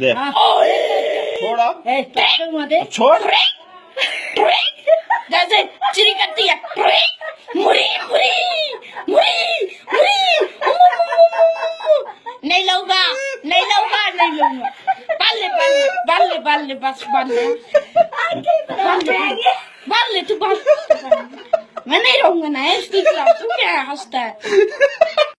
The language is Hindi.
दे। छोड़ा छोड़। जैसे चिरी करती है। मुरी मुरी मुरी मुरी। नहीं लूँगा नहीं लूँगा नहीं लूँगा बाल ले बाल ले बस बाल ले। बाल तू बाल। मैं नहीं रहूँगा ना इसकी तू क्या हंसता है?